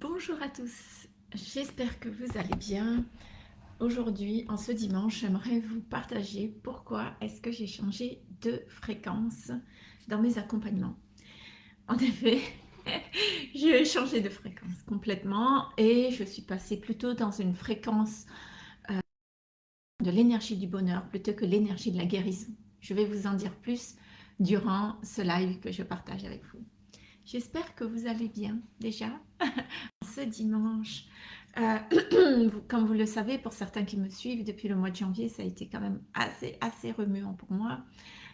Bonjour à tous, j'espère que vous allez bien. Aujourd'hui, en ce dimanche, j'aimerais vous partager pourquoi est-ce que j'ai changé de fréquence dans mes accompagnements. En effet, j'ai changé de fréquence complètement et je suis passée plutôt dans une fréquence euh, de l'énergie du bonheur plutôt que l'énergie de la guérison. Je vais vous en dire plus durant ce live que je partage avec vous. J'espère que vous allez bien déjà dimanche. Euh, comme vous le savez, pour certains qui me suivent depuis le mois de janvier, ça a été quand même assez, assez remuant pour moi,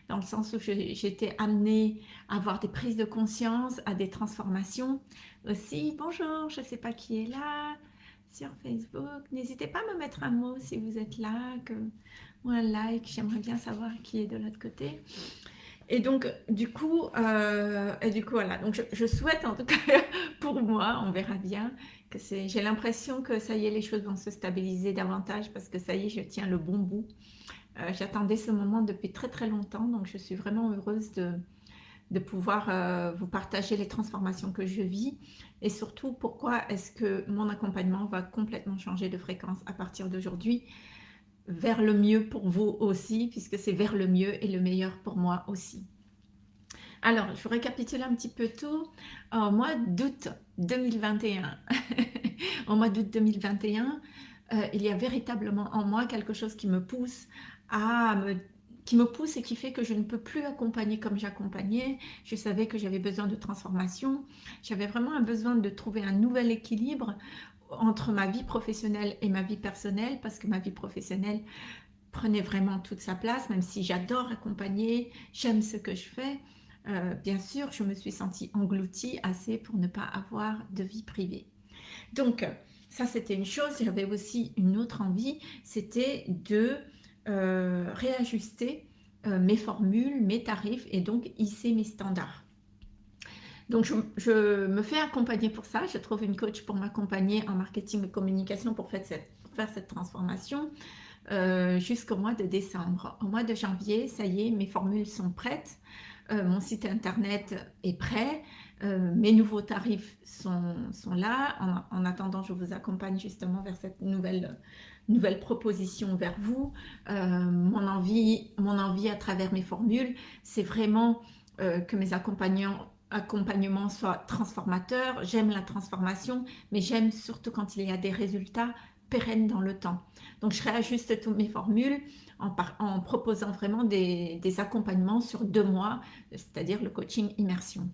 dans le sens où j'étais amenée à avoir des prises de conscience, à des transformations aussi. Bonjour, je ne sais pas qui est là sur Facebook. N'hésitez pas à me mettre un mot si vous êtes là, que, ou un like, j'aimerais bien savoir qui est de l'autre côté. Et donc, du coup, euh, et du coup, voilà. Donc, je, souhaite, en tout cas, pour moi, on verra bien, que c'est. J'ai l'impression que ça y est, les choses vont se stabiliser davantage parce que ça y est, je tiens le bon bout. Euh, j'attendais ce moment depuis très très longtemps, donc je suis vraiment heureuse de, de pouvoir euh, vous partager les transformations que je vis et surtout pourquoi est-ce que mon accompagnement va complètement changer de fréquence à partir d'aujourd'hui? Vers le mieux pour vous aussi, puisque c'est vers le mieux et le meilleur pour moi aussi. Alors, je récapitule un petit peu tout. Au mois d'août 2021, au mois d'août 2021, euh, il y a véritablement en moi quelque chose qui me pousse à me qui me pousse et qui fait que je ne peux plus accompagner comme j'accompagnais. Je savais que j'avais besoin de transformation. J'avais vraiment un besoin de trouver un nouvel équilibre entre ma vie professionnelle et ma vie personnelle parce que ma vie professionnelle prenait vraiment toute sa place, même si j'adore accompagner, j'aime ce que je fais. Euh, bien sûr, je me suis sentie engloutie assez pour ne pas avoir de vie privée. Donc, ça c'était une chose. J'avais aussi une autre envie, c'était de euh, réajuster euh, mes formules, mes tarifs et donc hisser mes standards. Donc, je, me fais accompagner pour ça. Je trouve une coach pour m'accompagner en marketing et communication pour faire cette, transformation euh, jusqu'au mois de décembre. Au mois de janvier, ça y est, mes formules sont prêtes. Euh, mon site internet est prêt. Euh, mes nouveaux tarifs sont, là. En, attendant, je vous accompagne justement vers cette nouvelle, nouvelle proposition vers vous. mon, envie, mon envie à travers mes formules, c'est vraiment que mes accompagnants accompagnement soit transformateur, j'aime la transformation, mais j'aime surtout quand il y a des résultats pérennes dans le temps. Donc je réajuste toutes mes formules en, proposant vraiment des, accompagnements sur deux mois, c'est-à-dire le coaching immersion.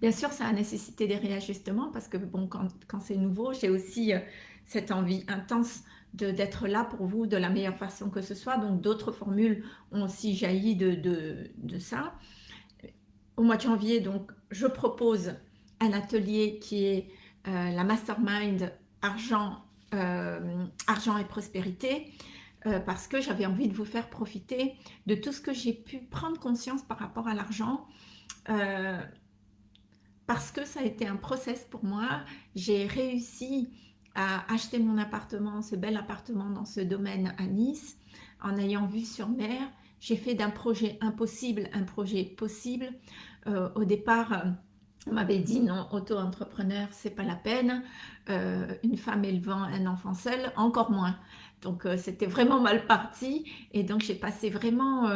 Bien sûr, ça a nécessité des réajustements parce que bon, quand, c'est nouveau, j'ai aussi euh, cette envie intense d'être là pour vous de la meilleure façon que ce soit. Donc d'autres formules ont aussi jailli de ça au mois de janvier, donc, je propose un atelier qui est euh, la Mastermind Argent, euh, Argent et Prospérité, euh, parce que j'avais envie de vous faire profiter de tout ce que j'ai pu prendre conscience par rapport à l'argent, parce que ça a été un process pour moi. J'ai réussi à acheter mon appartement, ce bel appartement dans ce domaine à Nice, en ayant vu sur mer, j'ai fait d'un projet impossible un projet possible. Euh, au départ, euh, on m'avait dit non, auto-entrepreneur, c'est pas la peine. Euh, une femme élevant un enfant seul, encore moins. Donc c'était vraiment mal parti. Et donc j'ai passé vraiment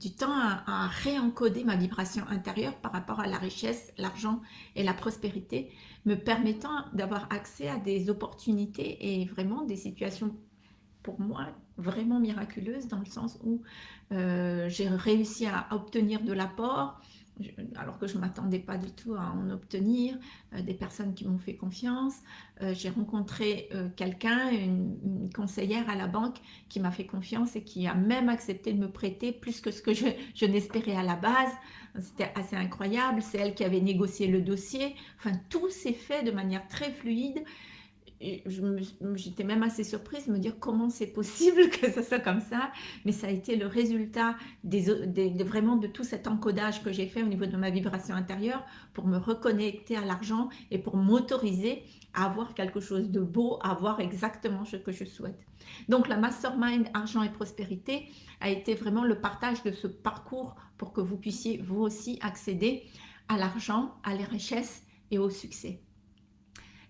du temps à, à, réencoder ma vibration intérieure par rapport à la richesse, l'argent et la prospérité, me permettant d'avoir accès à des opportunités et vraiment des situations pour moi vraiment miraculeuse dans le sens où euh, j'ai réussi à obtenir de l'apport alors que je ne m'attendais pas du tout à en obtenir, euh, des personnes qui m'ont fait confiance. Euh, j'ai rencontré quelqu'un, une, conseillère à la banque qui m'a fait confiance et qui a même accepté de me prêter plus que ce que je, n'espérais à la base. C'était assez incroyable, c'est elle qui avait négocié le dossier. Enfin, tout s'est fait de manière très fluide j'étais même assez surprise de me dire comment c'est possible que ça soit comme ça, mais ça a été le résultat des, vraiment de tout cet encodage que j'ai fait au niveau de ma vibration intérieure pour me reconnecter à l'argent et pour m'autoriser à avoir quelque chose de beau, à avoir exactement ce que je souhaite. Donc la Mastermind Argent et Prospérité a été vraiment le partage de ce parcours pour que vous puissiez vous aussi accéder à l'argent, à les richesses et au succès.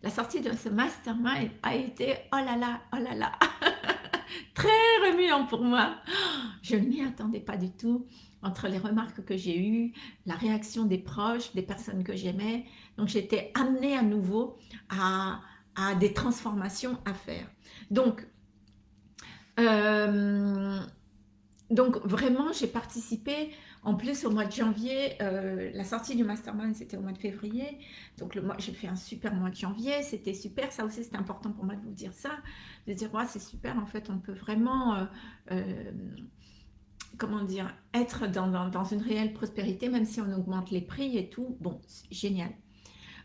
La sortie de ce mastermind a été, oh là là, oh là là, très remuant pour moi. Je ne m'y attendais pas du tout entre les remarques que j'ai eues, la réaction des proches, des personnes que j'aimais. Donc j'étais amenée à nouveau à, des transformations à faire. Donc, euh, donc vraiment, j'ai participé en plus, au mois de janvier, euh, la sortie du mastermind, c'était au mois de février. Donc, j'ai fait un super mois de janvier. C'était super. Ça aussi, c'était important pour moi de vous dire ça. De dire, ouais, c'est super. En fait, on peut vraiment, euh, euh, comment dire, être dans, dans, une réelle prospérité, même si on augmente les prix et tout. Bon, génial.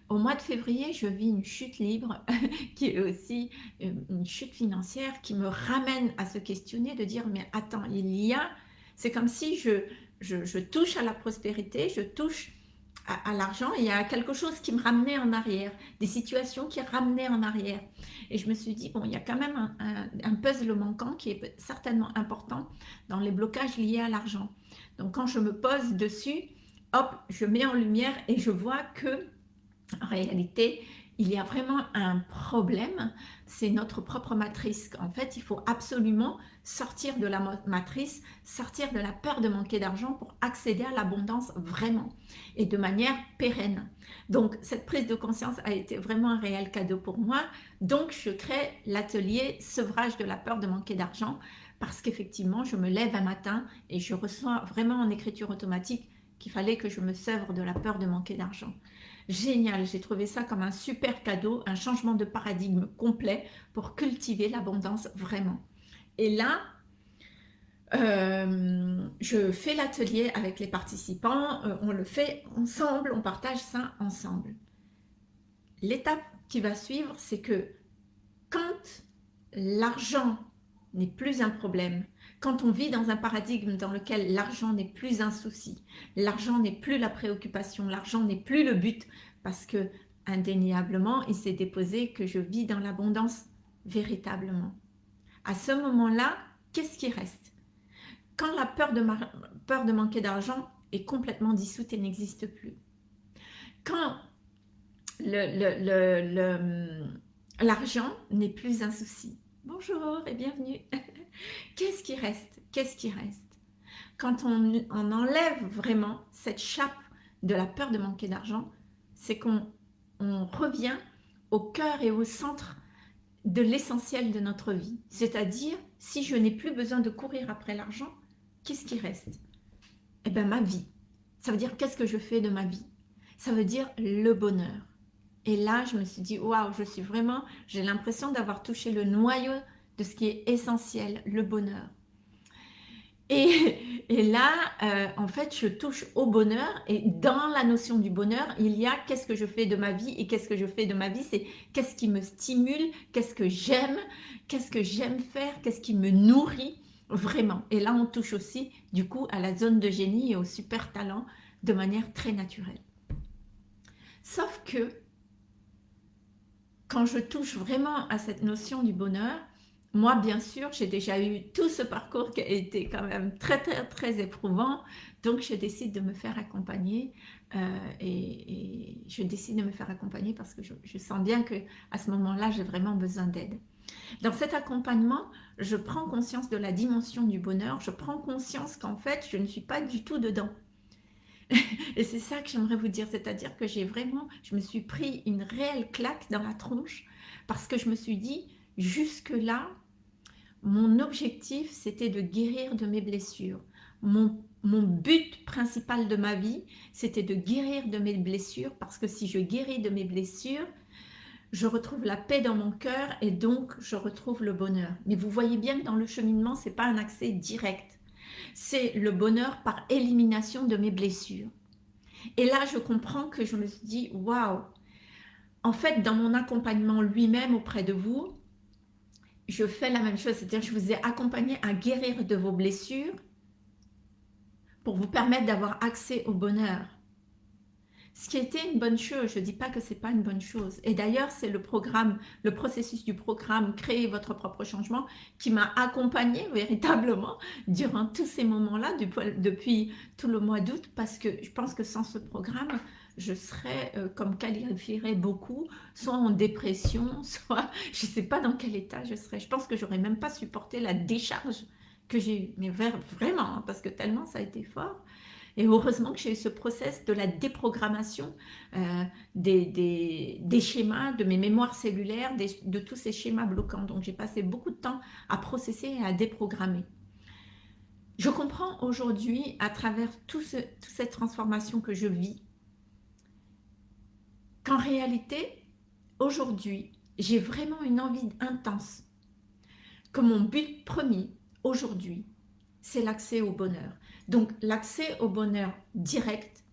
Au mois de février, je vis une chute libre qui est aussi une chute financière qui me ramène à se questionner, de dire, mais attends, il y a... C'est comme si je, je, touche à la prospérité, je touche à, l'argent, il y a quelque chose qui me ramenait en arrière, des situations qui ramenaient en arrière. Et je me suis dit, bon, il y a quand même un, puzzle manquant qui est certainement important dans les blocages liés à l'argent. Donc quand je me pose dessus, hop, je mets en lumière et je vois que, en réalité, il y a vraiment un problème, c'est notre propre matrice. En fait, il faut absolument sortir de la matrice, sortir de la peur de manquer d'argent pour accéder à l'abondance vraiment et de manière pérenne. Donc, cette prise de conscience a été vraiment un réel cadeau pour moi. Donc, je crée l'atelier sevrage de la peur de manquer d'argent parce qu'effectivement, je me lève un matin et je reçois vraiment en écriture automatique qu'il fallait que je me sèvre de la peur de manquer d'argent. Génial, j'ai trouvé ça comme un super cadeau, un changement de paradigme complet pour cultiver l'abondance vraiment. Et là, euh, je fais l'atelier avec les participants, euh, on le fait ensemble, on partage ça ensemble. L'étape qui va suivre, c'est que quand l'argent n'est plus un problème, quand on vit dans un paradigme dans lequel l'argent n'est plus un souci, l'argent n'est plus la préoccupation, l'argent n'est plus le but, parce que indéniablement, il s'est déposé que je vis dans l'abondance véritablement. À ce moment-là, qu'est-ce qui reste? Quand la peur de, peur de manquer d'argent est complètement dissoute et n'existe plus. Quand l'argent n'est plus un souci. Bonjour et bienvenue. Qu'est-ce qui reste? Qu'est-ce qui reste? Quand on, enlève vraiment cette chape de la peur de manquer d'argent, c'est qu'on revient au cœur et au centre de l'essentiel de notre vie. C'est-à-dire, si je n'ai plus besoin de courir après l'argent, qu'est-ce qui reste? Eh bien, ma vie. Ça veut dire, qu'est-ce que je fais de ma vie? Ça veut dire le bonheur. Et là, je me suis dit, waouh, je suis vraiment, j'ai l'impression d'avoir touché le noyau ce qui est essentiel, le bonheur. Et, et là, euh, en fait, je touche au bonheur et dans la notion du bonheur, il y a qu'est-ce que je fais de ma vie et qu'est-ce que je fais de ma vie, c'est qu'est-ce qui me stimule, qu'est-ce que j'aime, qu'est-ce que j'aime faire, qu'est-ce qui me nourrit vraiment. Et là, on touche aussi du coup à la zone de génie et au super talent de manière très naturelle. Sauf que quand je touche vraiment à cette notion du bonheur, moi, bien sûr, j'ai déjà eu tout ce parcours qui a été quand même très, très, très éprouvant. Donc, je décide de me faire accompagner euh, et, je décide de me faire accompagner parce que je, sens bien que ce moment-là, j'ai vraiment besoin d'aide. Dans cet accompagnement, je prends conscience de la dimension du bonheur. Je prends conscience qu'en fait, je ne suis pas du tout dedans. et c'est ça que j'aimerais vous dire, c'est-à-dire que j'ai vraiment, je me suis pris une réelle claque dans la tronche parce que je me suis dit, jusque-là, mon objectif, c'était de guérir de mes blessures. Mon, but principal de ma vie, c'était de guérir de mes blessures parce que si je guéris de mes blessures, je retrouve la paix dans mon cœur et donc je retrouve le bonheur. Mais vous voyez bien que dans le cheminement, ce n'est pas un accès direct. C'est le bonheur par élimination de mes blessures. Et là, je comprends que je me suis dit, waouh, en fait, dans mon accompagnement lui-même auprès de vous, je fais la même chose, c'est-à-dire je vous ai accompagné à guérir de vos blessures pour vous permettre d'avoir accès au bonheur. Ce qui était une bonne chose, je ne dis pas que ce n'est pas une bonne chose. Et d'ailleurs, c'est le programme, le processus du programme Créer votre propre changement qui m'a accompagné véritablement durant tous ces moments-là, depuis tout le mois d'août, parce que je pense que sans ce programme, je serais, euh, comme qualifierait beaucoup, soit en dépression, soit je ne sais pas dans quel état je serais. Je pense que j'aurais même pas supporté la décharge que j'ai eue, mais vraiment, hein, parce que tellement ça a été fort. Et heureusement que j'ai eu ce process de la déprogrammation euh, des, schémas, de mes mémoires cellulaires, de tous ces schémas bloquants. Donc j'ai passé beaucoup de temps à processer et à déprogrammer. Je comprends aujourd'hui, à travers toute cette transformation que je vis, qu'en réalité, aujourd'hui, j'ai vraiment une envie intense, que mon but premier, aujourd'hui, c'est l'accès au bonheur. Donc l'accès au bonheur direct,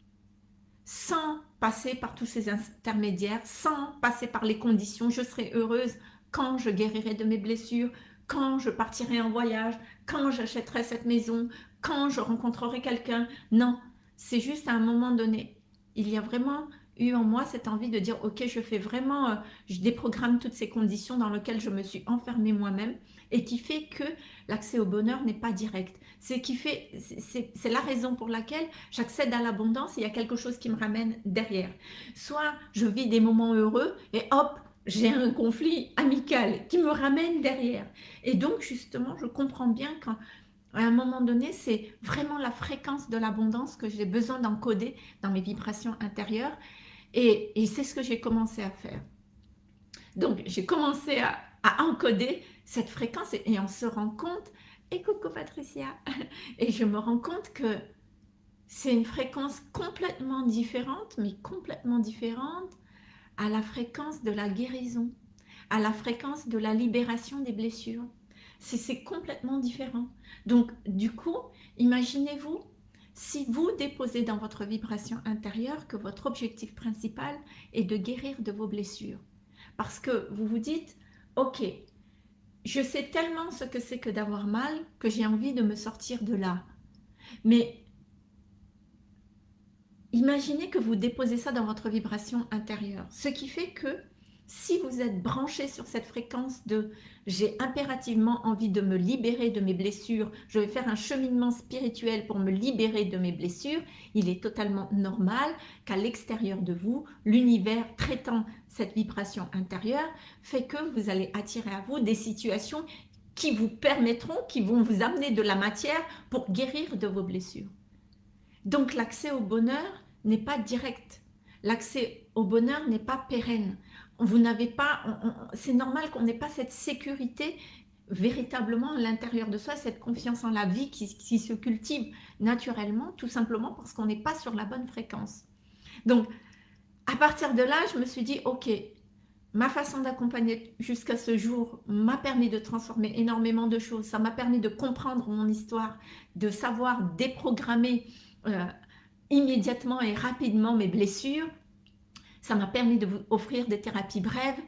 sans passer par tous ces intermédiaires, sans passer par les conditions, je serai heureuse quand je guérirai de mes blessures, quand je partirai en voyage, quand j'achèterai cette maison, quand je rencontrerai quelqu'un. Non, c'est juste à un moment donné. Il y a vraiment eu en moi cette envie de dire, ok, je fais vraiment, euh, je déprogramme toutes ces conditions dans lesquelles je me suis enfermée moi-même et qui fait que l'accès au bonheur n'est pas direct. C'est qui fait, c'est la raison pour laquelle j'accède à l'abondance, il y a quelque chose qui me ramène derrière. Soit je vis des moments heureux et hop, j'ai un conflit amical qui me ramène derrière. Et donc, justement, je comprends bien qu'à un moment donné, c'est vraiment la fréquence de l'abondance que j'ai besoin d'encoder dans mes vibrations intérieures. Et, c'est ce que j'ai commencé à faire. Donc, j'ai commencé à, encoder cette fréquence et, et on se rend compte, et coucou Patricia, et je me rends compte que c'est une fréquence complètement différente, mais complètement différente à la fréquence de la guérison, à la fréquence de la libération des blessures. C'est complètement différent. Donc, du coup, imaginez-vous, si vous déposez dans votre vibration intérieure que votre objectif principal est de guérir de vos blessures. Parce que vous vous dites, ok, je sais tellement ce que c'est que d'avoir mal que j'ai envie de me sortir de là. Mais imaginez que vous déposez ça dans votre vibration intérieure. Ce qui fait que si vous êtes branché sur cette fréquence de « j'ai impérativement envie de me libérer de mes blessures, je vais faire un cheminement spirituel pour me libérer de mes blessures », il est totalement normal qu'à l'extérieur de vous, l'univers traitant cette vibration intérieure fait que vous allez attirer à vous des situations qui vous permettront, qui vont vous amener de la matière pour guérir de vos blessures. Donc l'accès au bonheur n'est pas direct. L'accès au bonheur n'est pas pérenne. Vous n'avez pas, c'est normal qu'on n'ait pas cette sécurité véritablement à l'intérieur de soi, cette confiance en la vie qui, se cultive naturellement, tout simplement parce qu'on n'est pas sur la bonne fréquence. Donc, à partir de là, je me suis dit, ok, ma façon d'accompagner jusqu'à ce jour m'a permis de transformer énormément de choses. Ça m'a permis de comprendre mon histoire, de savoir déprogrammer euh, immédiatement et rapidement mes blessures. Ça m'a permis de vous offrir des thérapies brèves.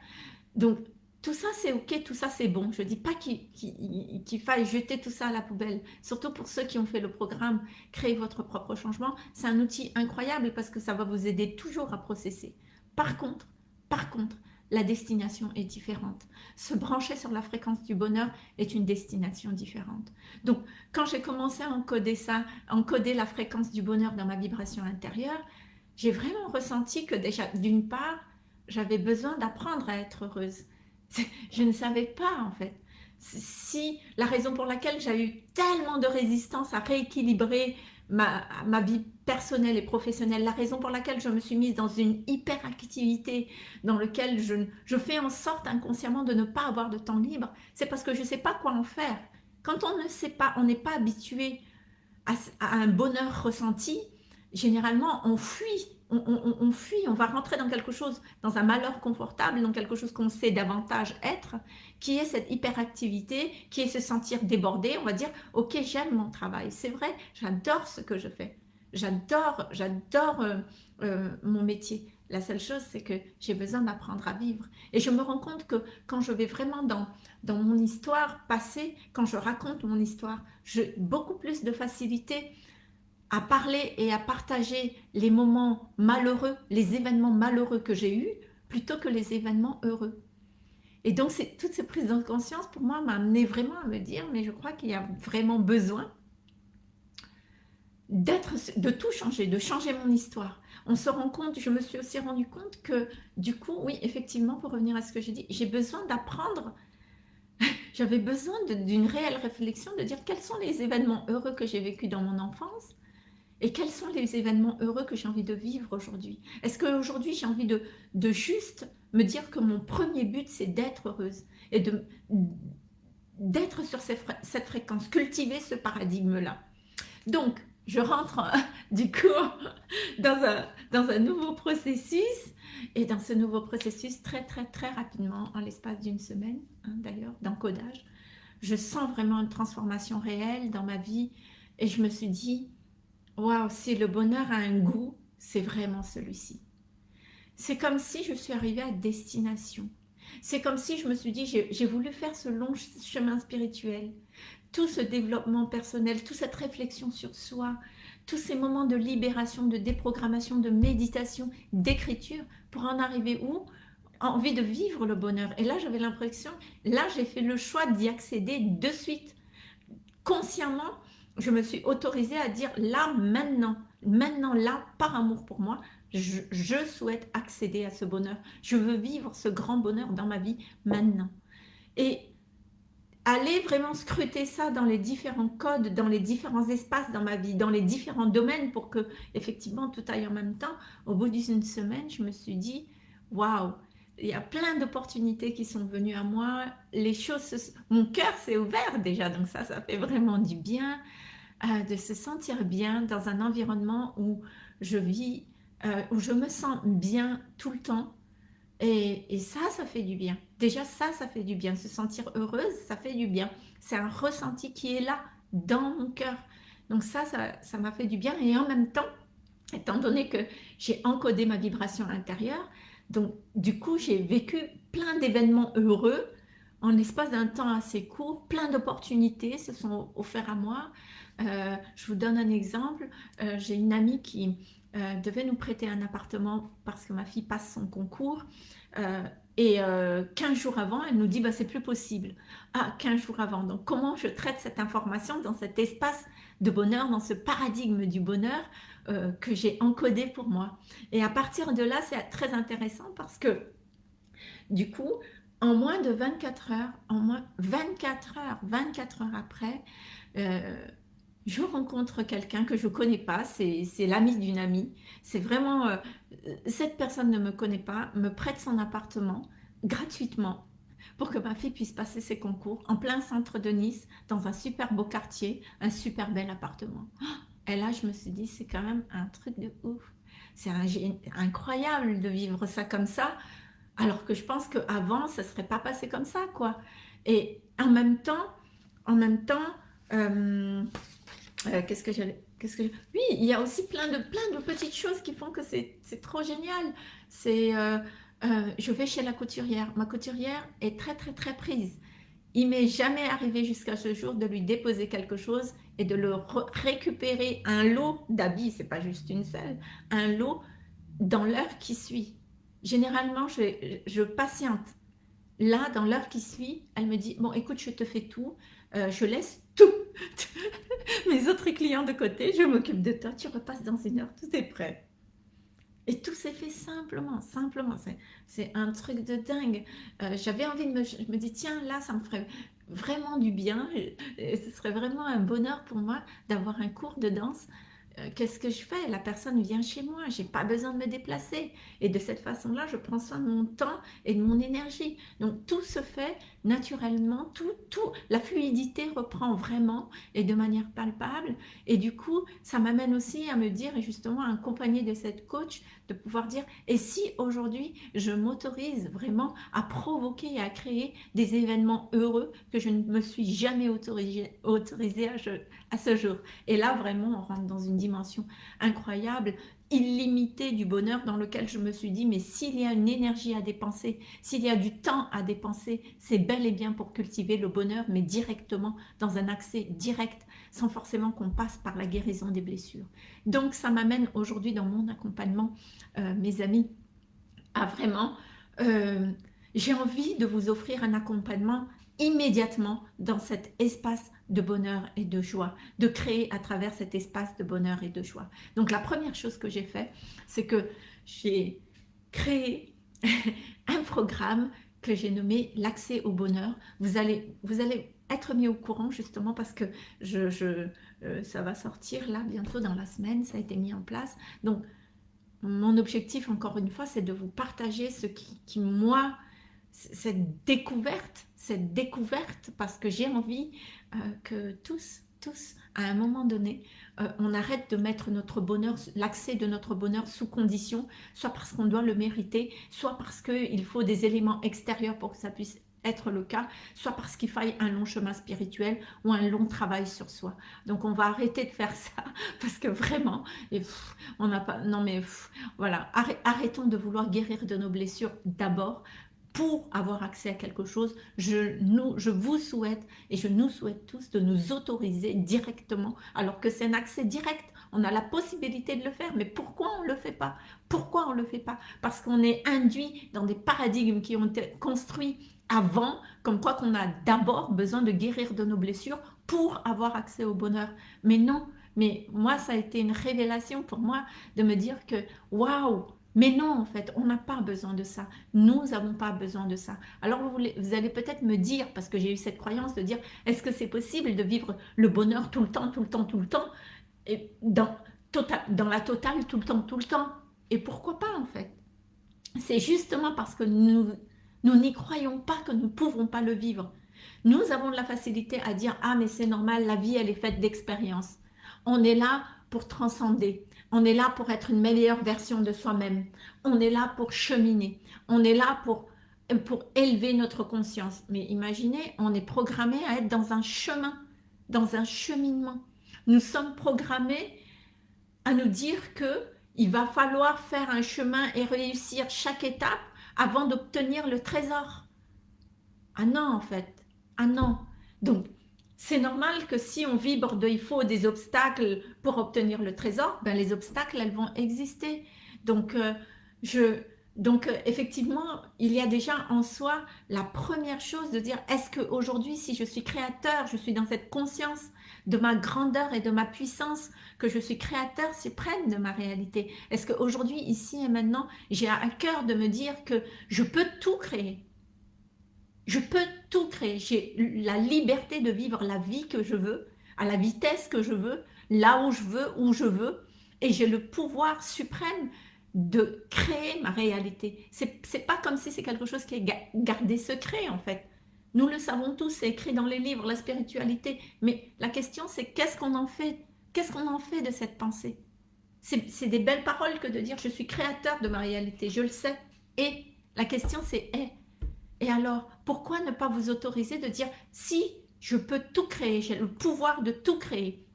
Donc, tout ça, c'est OK, tout ça, c'est bon. Je ne dis pas qu'il faille jeter tout ça à la poubelle. Surtout pour ceux qui ont fait le programme « Créer votre propre changement ». C'est un outil incroyable parce que ça va vous aider toujours à processer. Par contre, par contre, la destination est différente. Se brancher sur la fréquence du bonheur est une destination différente. Donc, quand j'ai commencé à encoder ça, encoder la fréquence du bonheur dans ma vibration intérieure, j'ai vraiment ressenti que déjà, d'une part, j'avais besoin d'apprendre à être heureuse. Je ne savais pas, en fait. Si la raison pour laquelle j'ai eu tellement de résistance à rééquilibrer ma, vie personnelle et professionnelle, la raison pour laquelle je me suis mise dans une hyperactivité dans laquelle je, fais en sorte inconsciemment de ne pas avoir de temps libre, c'est parce que je ne sais pas quoi en faire. Quand on ne sait pas, on n'est pas habitué à, un bonheur ressenti, généralement on fuit, on, fuit, on va rentrer dans quelque chose, dans un malheur confortable, dans quelque chose qu'on sait davantage être, qui est cette hyperactivité, qui est se sentir débordé, on va dire, ok, j'aime mon travail, c'est vrai, j'adore ce que je fais, j'adore, j'adore euh, euh, mon métier. La seule chose, c'est que j'ai besoin d'apprendre à vivre. Et je me rends compte que quand je vais vraiment dans, dans mon histoire passée, quand je raconte mon histoire, j'ai beaucoup plus de facilité à parler et à partager les moments malheureux, les événements malheureux que j'ai eus, plutôt que les événements heureux. Et donc, toutes ces prises de conscience, pour moi, m'a amené vraiment à me dire, mais je crois qu'il y a vraiment besoin d'être, de tout changer, de changer mon histoire. On se rend compte, je me suis aussi rendu compte que du coup, oui, effectivement, pour revenir à ce que j'ai dit, j'ai besoin d'apprendre, j'avais besoin d'une réelle réflexion, de dire quels sont les événements heureux que j'ai vécus dans mon enfance et quels sont les événements heureux que j'ai envie de vivre aujourd'hui? Est-ce qu'aujourd'hui, j'ai envie de, de juste me dire que mon premier but, c'est d'être heureuse et d'être sur cette fréquence, cultiver ce paradigme-là? Donc, je rentre du coup dans un, dans un nouveau processus et dans ce nouveau processus très très très rapidement en l'espace d'une semaine hein, d'ailleurs d'encodage je sens vraiment une transformation réelle dans ma vie et je me suis dit waouh si le bonheur a un goût c'est vraiment celui-ci c'est comme si je suis arrivée à destination c'est comme si je me suis dit j'ai voulu faire ce long chemin spirituel tout ce développement personnel, toute cette réflexion sur soi, tous ces moments de libération, de déprogrammation, de méditation, d'écriture, pour en arriver où? Envie de vivre le bonheur. Et là, j'avais l'impression, là, j'ai fait le choix d'y accéder de suite. Consciemment, je me suis autorisée à dire là, maintenant, maintenant, là, par amour pour moi, je, souhaite accéder à ce bonheur. Je veux vivre ce grand bonheur dans ma vie maintenant. Et aller vraiment scruter ça dans les différents codes, dans les différents espaces dans ma vie, dans les différents domaines pour que effectivement tout aille en même temps. Au bout d'une semaine, je me suis dit, waouh, il y a plein d'opportunités qui sont venues à moi. Les choses, mon cœur s'est ouvert déjà, donc ça, ça fait vraiment du bien euh, de se sentir bien dans un environnement où je vis, euh, où je me sens bien tout le temps, et, ça, ça fait du bien. Déjà, ça, ça fait du bien. Se sentir heureuse, ça fait du bien. C'est un ressenti qui est là, dans mon cœur. Donc ça, ça m'a fait du bien. Et en même temps, étant donné que j'ai encodé ma vibration intérieure, donc du coup, j'ai vécu plein d'événements heureux en l'espace d'un temps assez court. Plein d'opportunités se sont offertes à moi. Euh, je vous donne un exemple. Euh, j'ai une amie qui euh, devait nous prêter un appartement parce que ma fille passe son concours. Et 15 euh, jours avant, elle nous dit bah, c'est plus possible. Ah, 15 jours avant. Donc, comment je traite cette information dans cet espace de bonheur, dans ce paradigme du bonheur que j'ai encodé pour moi. Et à partir de là, c'est très intéressant parce que du coup, en moins de 24 heures, en moins 24 heures, 24 heures après, je rencontre quelqu'un que je ne connais pas, c'est l'ami d'une amie. C'est vraiment, euh, cette personne ne me connaît pas, me prête son appartement gratuitement pour que ma fille puisse passer ses concours en plein centre de Nice, dans un super beau quartier, un super bel appartement. Et là, je me suis dit, c'est quand même un truc de ouf. C'est incroyable de vivre ça comme ça, alors que je pense qu'avant, ça ne serait pas passé comme ça, quoi. Et en même temps, en même temps, euh, euh, qu'est-ce que j'allais... Que Oui, il y a aussi plein de, plein de petites choses qui font que c'est trop génial. C'est... Euh, je vais chez la couturière. Ma couturière est très, très, très prise. Il m'est jamais arrivé jusqu'à ce jour de lui déposer quelque chose et de le récupérer un lot d'habits, c'est pas juste une seule, un lot dans l'heure qui suit. Généralement, je, je patiente. Là, dans l'heure qui suit, elle me dit, bon, écoute, je te fais tout, je laisse tout, mes autres clients de côté, je m'occupe de toi, tu repasses dans une heure, tout est prêt. Et tout s'est fait simplement, simplement. C'est un truc de dingue. Euh, j'avais envie de me... Je me dis, tiens, là, ça me ferait vraiment du bien. Et ce serait vraiment un bonheur pour moi d'avoir un cours de danse euh, qu'est-ce que je fais? La personne vient chez moi, j'ai pas besoin de me déplacer. Et de cette façon-là, je prends soin de mon temps et de mon énergie. Donc tout se fait naturellement, tout, tout, la fluidité reprend vraiment et de manière palpable. Et du coup, ça m'amène aussi à me dire, et justement à accompagner de cette coach, de pouvoir dire, et si aujourd'hui, je m'autorise vraiment à provoquer et à créer des événements heureux que je ne me suis jamais autorisé, autorisé à, à ce jour. Et là, vraiment, on rentre dans une dimension incroyable, illimitée du bonheur dans lequel je me suis dit, mais s'il y a une énergie à dépenser, s'il y a du temps à dépenser, c'est bel et bien pour cultiver le bonheur, mais directement, dans un accès direct, sans forcément qu'on passe par la guérison des blessures. Donc, ça m'amène aujourd'hui dans mon accompagnement, euh, mes amis, à vraiment... Euh, j'ai envie de vous offrir un accompagnement immédiatement dans cet espace de bonheur et de joie, de créer à travers cet espace de bonheur et de joie. Donc la première chose que j'ai fait, c'est que j'ai créé un programme que j'ai nommé l'accès au bonheur. Vous allez, vous allez être mis au courant justement parce que je, euh, ça va sortir là bientôt dans la semaine, ça a été mis en place. Donc mon objectif encore une fois c'est de vous partager ce qui moi cette découverte, cette découverte, parce que j'ai envie euh, que tous, tous, à un moment donné, euh, on arrête de mettre notre bonheur, l'accès de notre bonheur sous condition, soit parce qu'on doit le mériter, soit parce qu'il faut des éléments extérieurs pour que ça puisse être le cas, soit parce qu'il faille un long chemin spirituel ou un long travail sur soi. Donc on va arrêter de faire ça parce que vraiment, on n'a pas, non mais voilà, arrêtons de vouloir guérir de nos blessures d'abord pour avoir accès à quelque chose, je, vous souhaite et je nous souhaite tous de nous autoriser directement, alors que c'est un accès direct. On a la possibilité de le faire, mais pourquoi on ne le fait pas? Pourquoi on ne le fait pas? Parce qu'on est induit dans des paradigmes qui ont été construits avant, comme quoi qu'on a d'abord besoin de guérir de nos blessures pour avoir accès au bonheur. Mais non, mais moi, ça a été une révélation pour moi de me dire que, waouh, mais non, en fait, on n'a pas besoin de ça. Nous n'avons pas besoin de ça. Alors, vous, allez peut-être me dire, parce que j'ai eu cette croyance de dire, est-ce que c'est possible de vivre le bonheur tout le temps, tout le temps, tout le temps, et dans, tota-, la totale, tout le temps, tout le temps? Et pourquoi pas, en fait? C'est justement parce que nous nous n'y croyons pas que nous ne pouvons pas le vivre. Nous avons de la facilité à dire, ah, mais c'est normal, la vie, elle est faite d'expériences. On est là pour transcender. On est là pour être une meilleure version de soi-même. On est là pour cheminer. On est là pour, pour élever notre conscience. Mais imaginez, on est programmé à être dans un chemin, dans un cheminement. Nous sommes programmés à nous dire que il va falloir faire un chemin et réussir chaque étape avant d'obtenir le trésor. Ah non, en fait. Ah non. Donc, c'est normal que si on vibre de il faut des obstacles pour obtenir le trésor, ben les obstacles, elles vont exister. Donc, euh, je, donc euh, effectivement, il y a déjà en soi la première chose de dire, est-ce qu'aujourd'hui, si je suis créateur, je suis dans cette conscience de ma grandeur et de ma puissance, que je suis créateur suprême de ma réalité? Est-ce qu'aujourd'hui, ici et maintenant, j'ai à cœur de me dire que je peux tout créer? Je peux tout créer. J'ai la liberté de vivre la vie que je veux, à la vitesse que je veux, là où je veux, où je veux. Et j'ai le pouvoir suprême de créer ma réalité. C'est pas comme si c'est quelque chose qui est gardé secret en fait. Nous le savons tous, c'est écrit dans les livres, la spiritualité. Mais la question c'est qu'est-ce qu'on en fait? Qu'est-ce qu'on en fait de cette pensée? C'est des belles paroles que de dire je suis créateur de ma réalité, je le sais. Et la question c'est eh, et alors, pourquoi ne pas vous autoriser de dire si je peux tout créer, j'ai le pouvoir de tout créer,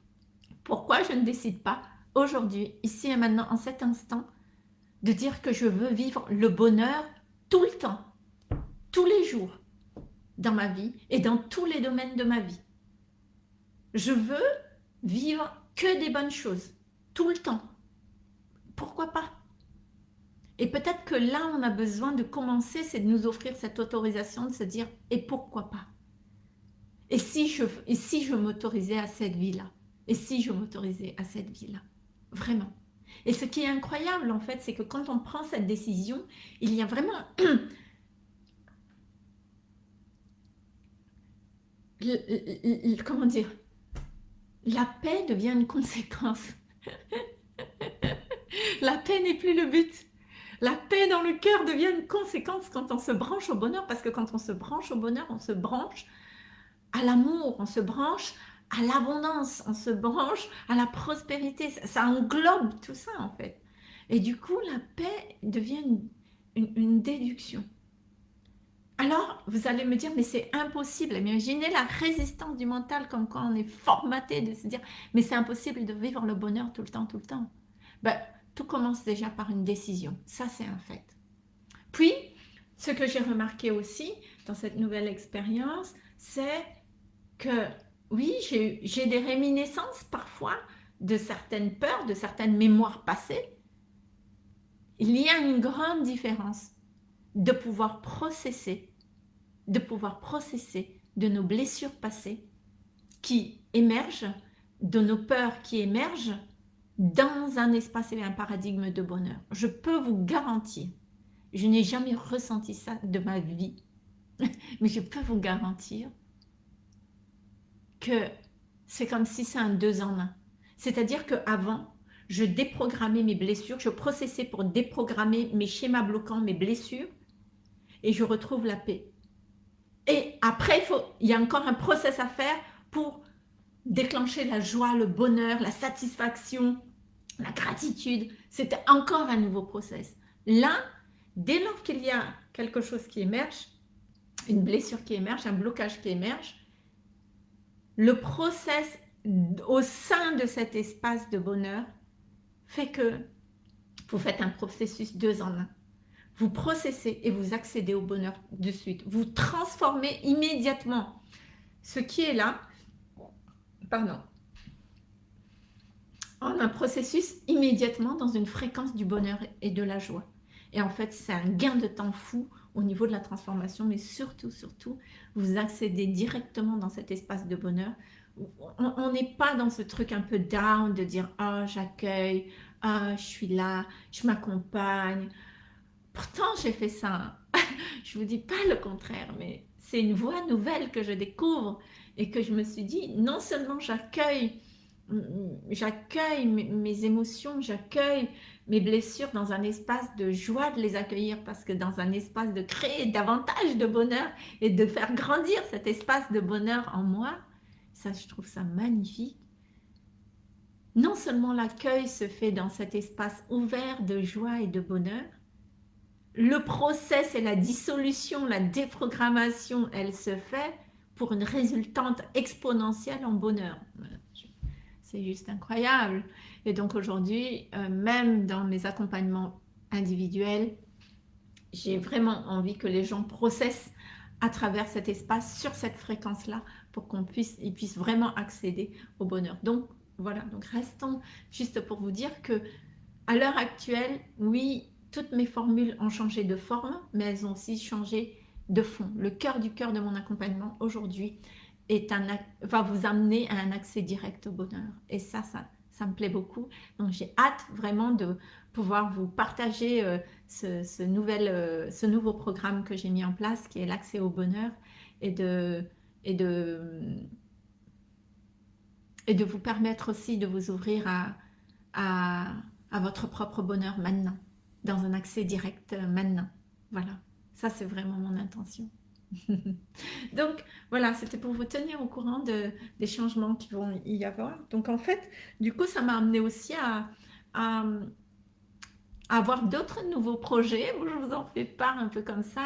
pourquoi je ne décide pas aujourd'hui, ici et maintenant, en cet instant, de dire que je veux vivre le bonheur tout le temps, tous les jours, dans ma vie et dans tous les domaines de ma vie? Je veux vivre que des bonnes choses, tout le temps. Pourquoi pas? Et peut-être que là, on a besoin de commencer, c'est de nous offrir cette autorisation, de se dire, et pourquoi pas? Et si je, si m'autorisais à cette vie-là? Et si je m'autorisais à cette vie-là? Vraiment. Et ce qui est incroyable, en fait, c'est que quand on prend cette décision, il y a vraiment... comment dire? La paix devient une conséquence. La paix n'est plus le but. La paix dans le cœur devient une conséquence quand on se branche au bonheur, parce que quand on se branche au bonheur, on se branche à l'amour, on se branche à l'abondance, on se branche à la prospérité. Ça, englobe tout ça en fait. Et du coup, la paix devient une, déduction. Alors, vous allez me dire, mais c'est impossible. Imaginez la résistance du mental comme quand on est formaté de se dire, mais c'est impossible de vivre le bonheur tout le temps, tout le temps. Ben, tout commence déjà par une décision. Ça, c'est un fait. Puis, ce que j'ai remarqué aussi dans cette nouvelle expérience, c'est que oui, j'ai des réminiscences parfois de certaines peurs, de certaines mémoires passées. Il y a une grande différence de pouvoir processer, de pouvoir processer de nos blessures passées qui émergent, de nos peurs qui émergent dans un espace et un paradigme de bonheur. Je peux vous garantir, je n'ai jamais ressenti ça de ma vie, mais je peux vous garantir que c'est comme si c'est un deux en un. C'est-à-dire qu'avant, je déprogrammais mes blessures, je processais pour déprogrammer mes schémas bloquants, mes blessures, et je retrouve la paix. Et après, il, faut, il y a encore un process à faire pour déclencher la joie, le bonheur, la satisfaction, la gratitude. C'était encore un nouveau process. Là, dès lors qu'il y a quelque chose qui émerge, une blessure qui émerge, un blocage qui émerge, le process au sein de cet espace de bonheur fait que vous faites un processus deux en un. Vous processez et vous accédez au bonheur de suite. Vous transformez immédiatement ce qui est là, pardon, en un processus immédiatement dans une fréquence du bonheur et de la joie. Et en fait, c'est un gain de temps fou au niveau de la transformation, mais surtout, surtout, vous accédez directement dans cet espace de bonheur. On n'est pas dans ce truc un peu down de dire « Ah, j'accueille, ah, je suis là, je m'accompagne ». Pourtant, j'ai fait ça. je vous dis pas le contraire, mais c'est une voie nouvelle que je découvre et que je me suis dit, non seulement j'accueille j'accueille mes émotions, j'accueille mes blessures dans un espace de joie de les accueillir parce que dans un espace de créer davantage de bonheur et de faire grandir cet espace de bonheur en moi, ça je trouve ça magnifique. Non seulement l'accueil se fait dans cet espace ouvert de joie et de bonheur, le process et la dissolution, la déprogrammation, elle se fait pour une résultante exponentielle en bonheur. C'est juste incroyable. Et donc aujourd'hui, euh, même dans mes accompagnements individuels, j'ai vraiment envie que les gens processent à travers cet espace, sur cette fréquence-là, pour qu'on puisse, ils puissent vraiment accéder au bonheur. Donc voilà, donc restons juste pour vous dire que à l'heure actuelle, oui, toutes mes formules ont changé de forme, mais elles ont aussi changé de fond. Le cœur du cœur de mon accompagnement aujourd'hui, va vous amener à un accès direct au bonheur. Et ça, ça, ça me plaît beaucoup. Donc j'ai hâte vraiment de pouvoir vous partager euh, ce, nouvel, euh, ce nouveau programme que j'ai mis en place, qui est l'accès au bonheur, et de, et, de, et de vous permettre aussi de vous ouvrir à, à, à votre propre bonheur maintenant, dans un accès direct euh, maintenant. Voilà, ça c'est vraiment mon intention. Donc voilà, c'était pour vous tenir au courant de, des changements qui vont y avoir. Donc en fait, du coup, ça m'a amené aussi à, avoir d'autres nouveaux projets. Je vous en fais part un peu comme ça.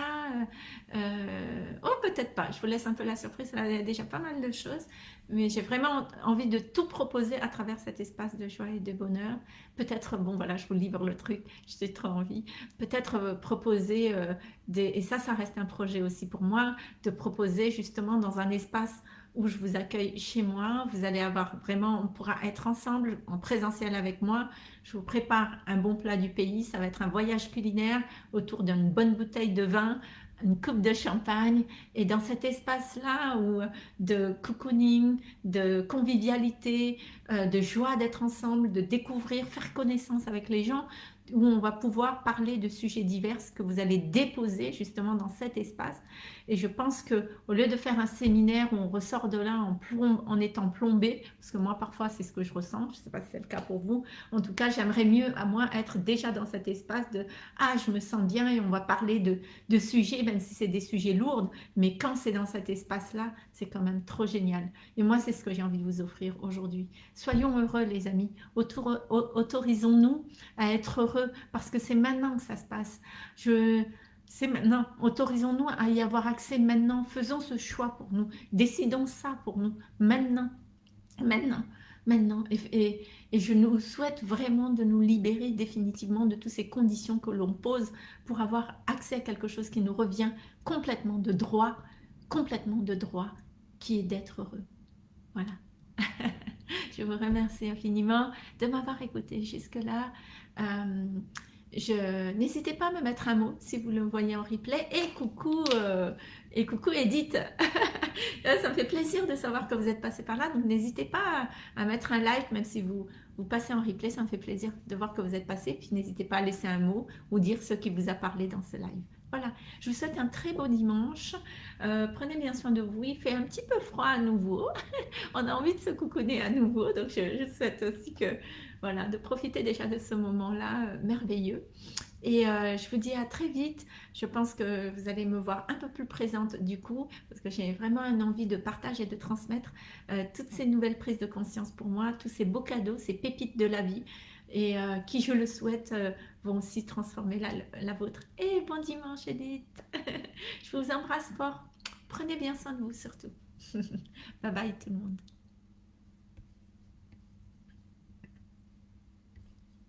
Euh, oh, peut-être pas. Je vous laisse un peu la surprise. il y a déjà pas mal de choses mais j'ai vraiment envie de tout proposer à travers cet espace de joie et de bonheur. Peut-être, bon voilà, je vous livre le truc, j'ai trop envie. Peut-être euh, proposer, euh, des, et ça, ça reste un projet aussi pour moi, de proposer justement dans un espace où je vous accueille chez moi. Vous allez avoir vraiment, on pourra être ensemble en présentiel avec moi. Je vous prépare un bon plat du pays. Ça va être un voyage culinaire autour d'une bonne bouteille de vin une coupe de champagne et dans cet espace-là où de cocooning, de convivialité, euh, de joie d'être ensemble, de découvrir, faire connaissance avec les gens, où on va pouvoir parler de sujets divers que vous allez déposer justement dans cet espace. Et je pense que au lieu de faire un séminaire où on ressort de là en, en étant plombé, parce que moi parfois c'est ce que je ressens, je ne sais pas si c'est le cas pour vous, en tout cas j'aimerais mieux à moi être déjà dans cet espace de « Ah, je me sens bien et on va parler de, de sujets, même si c'est des sujets lourds, mais quand c'est dans cet espace-là, c'est quand même trop génial. » Et moi c'est ce que j'ai envie de vous offrir aujourd'hui. Soyons heureux les amis, autorisons-nous à être heureux parce que c'est maintenant que ça se passe. Je, c'est maintenant. Autorisons-nous à y avoir accès maintenant. Faisons ce choix pour nous. Décidons ça pour nous maintenant. Maintenant. Maintenant. Et, et, je nous souhaite vraiment de nous libérer définitivement de toutes ces conditions que l'on pose pour avoir accès à quelque chose qui nous revient complètement de droit, complètement de droit, qui est d'être heureux. Voilà. je vous remercie infiniment de m'avoir écouté jusque-là. Euh, je n'hésitez pas à me mettre un mot si vous le voyez en replay. Et coucou, euh, et coucou Edith. ça me fait plaisir de savoir que vous êtes passé par là. Donc n'hésitez pas à, mettre un like, même si vous, vous passez en replay. Ça me fait plaisir de voir que vous êtes passé. Puis n'hésitez pas à laisser un mot ou dire ce qui vous a parlé dans ce live. Voilà, je vous souhaite un très beau dimanche. Euh, prenez bien soin de vous. Il fait un petit peu froid à nouveau. On a envie de se coucouner à nouveau. Donc, je, souhaite aussi que, voilà, de profiter déjà de ce moment-là euh, merveilleux. Et euh, je vous dis à très vite. Je pense que vous allez me voir un peu plus présente du coup, parce que j'ai vraiment une envie de partager et de transmettre toutes ces nouvelles prises de conscience pour moi, tous ces beaux cadeaux, ces pépites de la vie et euh, qui, je le souhaite, euh, vont aussi transformer la, la vôtre. Et bon dimanche, Edith. je vous embrasse fort. Prenez bien soin de vous surtout. bye bye tout le monde.